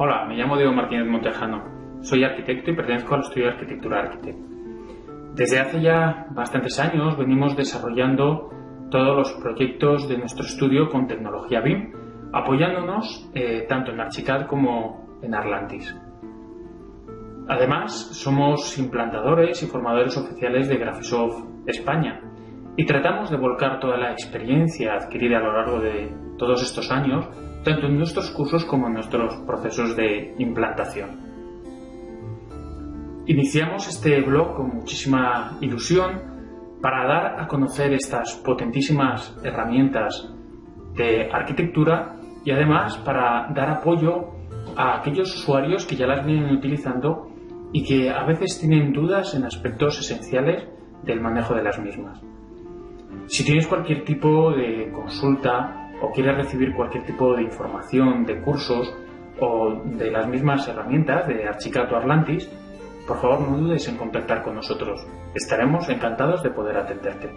Hola, me llamo Diego Martínez Montejano. Soy arquitecto y pertenezco al estudio de arquitectura Arquitect. Desde hace ya bastantes años venimos desarrollando todos los proyectos de nuestro estudio con tecnología BIM, apoyándonos eh, tanto en Archicad como en Arlantis. Además, somos implantadores y formadores oficiales de Graphisoft España y tratamos de volcar toda la experiencia adquirida a lo largo de todos estos años tanto en nuestros cursos como en nuestros procesos de implantación. Iniciamos este blog con muchísima ilusión para dar a conocer estas potentísimas herramientas de arquitectura y además para dar apoyo a aquellos usuarios que ya las vienen utilizando y que a veces tienen dudas en aspectos esenciales del manejo de las mismas. Si tienes cualquier tipo de consulta o quieres recibir cualquier tipo de información de cursos o de las mismas herramientas de Archicad o Atlantis, por favor no dudes en contactar con nosotros. Estaremos encantados de poder atenderte.